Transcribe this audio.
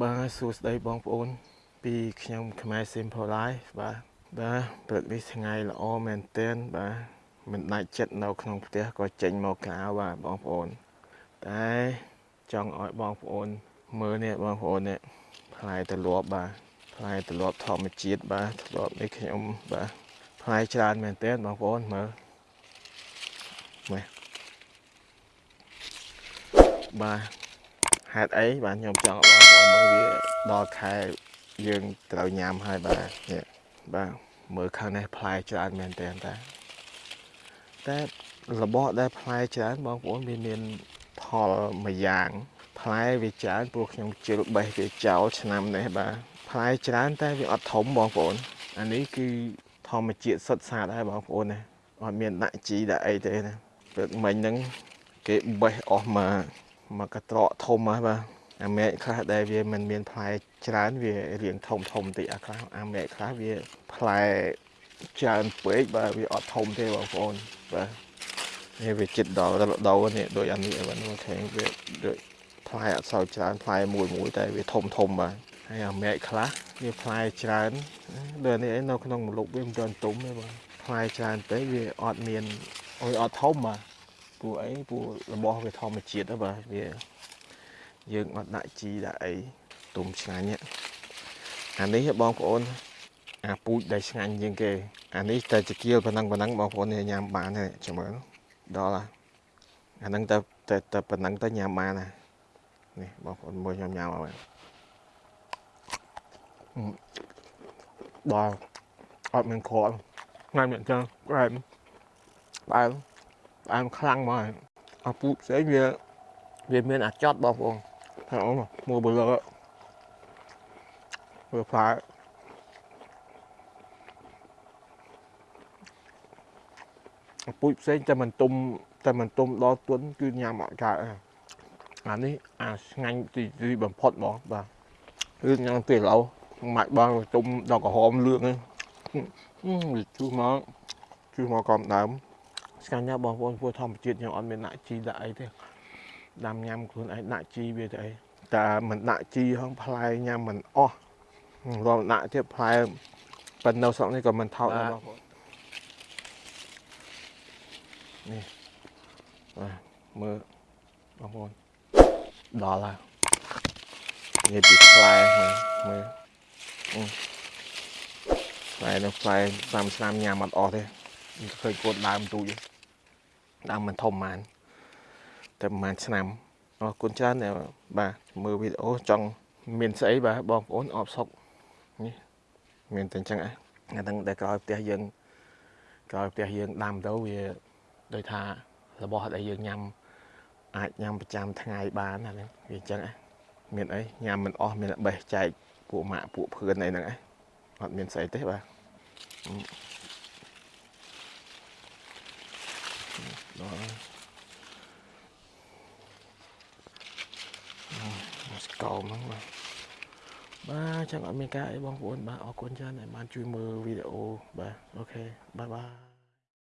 បាទសួស្តីបងប្អូន ពីខ្ញុំខ្មែរ Simple Life បាទបាទព្រឹកនេះថ្ងៃល្អមែនទែនបាទមិនដាច់ចិត្តនៅក្នុងផ្ទះក៏ចេញមកក្រៅបាទបងប្អូន តែចង់ឲ្យបងប្អូន មើលនេះបងប្អូននេះផ្លែទលាប់បាទផ្លែទលាប់ធម្មជាតិបាទទលាប់នេះខ្ញុំបាទផ្លែច្រើនមែនទែនបងប្អូនមើលមើលបាទ ហេតុអីបាទខ្ញុំចង់ឲ្យបងប្អូនមើលវាដល់ខែយើងត្រូវញ៉ាំហើយបាទនេះបាទមើលខាងនេះផ្លែច្រើនមែនតើតាតែរបស់ដែលផ្លែច្រើនបងប្អូនវាមានផលមួយយ៉ាង ផ្លែវាច្រើនព្រោះខ្ញុំជិលបេះវាចោលឆ្នាំនេះបាទផ្លែច្រើនតែវាអត់ធំបងប្អូនអានេះគឺធម្មជាតិសុទ្ធសាធហើយបងប្អូនណាអត់មានដាក់ជីដាក់អីទេណាព្រឹកមិញហ្នឹងគេបេះអស់មក មកកត្រកធំហ្នឹងបាទអាមែកខ្លះដែលវាមិនមានផ្លែច្រើនវារៀងធំធំតិចអាខ្លះអាមែកខ្លះវាផ្លែច្រើនពេកបាទវាអត់ធំទេបងប្អូនបាទនេះវាចិត្តដល់ដោនេះដូចអានេះបាទមកខែងវាដូចផ្លែអត់សូវច្រើនផ្លែមួយមួយតែវាធំធំបាទហើយអាមែកខ្លះវាផ្លែច្រើនដូចនេះឯនៅក្នុងម្លុកវាមិនទាន់ទុំទេបាទផ្លែច្រើនពេកវាអត់មានអុយអត់ធំបាទ ព្រោះអីព្រោះរបស់វាធម្មជាតិហ្នឹងបាទវាយើងអត់ដាក់ជីដាក់អីទុំឆ្ងាញ់អានេះបងប្អូនអាពូជដែលឆ្ងាញ់ជាងគេអានេះតែជាគៀលប៉ុណ្ណឹងប៉ុណ្ណឹងបងប្អូនញ៉ាំបានហើយចាំមើលដល់អាហ្នឹងតែតែតែប៉ុណ្ណឹងទៅញ៉ាំបានណានេះបងប្អូនមើលខ្ញុំញ៉ាំអត់ដល់អត់មានខលថ្ងៃមានចឹងផ្អែមផ្អែម ផ្អែមខ្លាំងមកអាពូផ្សេងវាវាមានអាចត់បងប្អូនហើយអូនមើលបើលើមើលផ្លែអាពូផ្សេងតែមិនទុំតែមិនទុំដល់ទុនគឺញ៉ាំអត់កើតអានេះអាឆ្ងាញ់ទីទីបំផុតហ្មងបាទគឺញ៉ាំពេលឡូវម៉ាច់បងទុំដល់ក្រហមលឿងហ្នឹងវាជុះមកជុះមកកំដើម ឆ្ងាញ់ណាស់បងប្អូនព្រោះធម្មជាតិខ្ញុំអត់មានដាក់ជីដាក់អីទេដាំញ៉ាំខ្លួនឯងដាក់ជីវាទៅអីតែមិនដាក់ជីហងផ្លែញ៉ាំមិនអស់រំដាក់ទៀតផ្លែប៉ុន្តែនៅស្រុកនេះក៏មិនថោកដែរបងប្អូននេះបាទមើលបងប្អូនដល់ហើយនិយាយពីផ្លែមើលផ្លែនោះផ្លែ30ឆ្នាំញ៉ាំអត់អស់ទេឃើញកូនដើមទូច ដើមមិនធំហ្មងតែប្រហែលឆ្នាំអរគុណច្រើនបាទមើលវីដេអូចង់មានស្អីបាទបងប្អូនអបសុកនេះមានតែអញ្ចឹងអាហ្នឹងដែលក្រោយផ្ទះយើងក្រោយផ្ទះយើងដាំទៅវាដូចថារបស់ដែលយើងញ៉ាំអាចញ៉ាំប្រចាំថ្ងៃបានអាហ្នឹងវាអញ្ចឹងអាមានអីញ៉ាំមិនអស់មានបេះចែកពួកម៉ាក់ពួកភឿនអីហ្នឹងឯងអត់មានស្អីទេបាទ ដល់ស្គមហ្នឹងបាទបាទចឹងអត់មានការអីបងប្អូនបាទអរគុណច្រើនដែលបានជួយមើលវីដេអូបាទអូខេបាយបាយ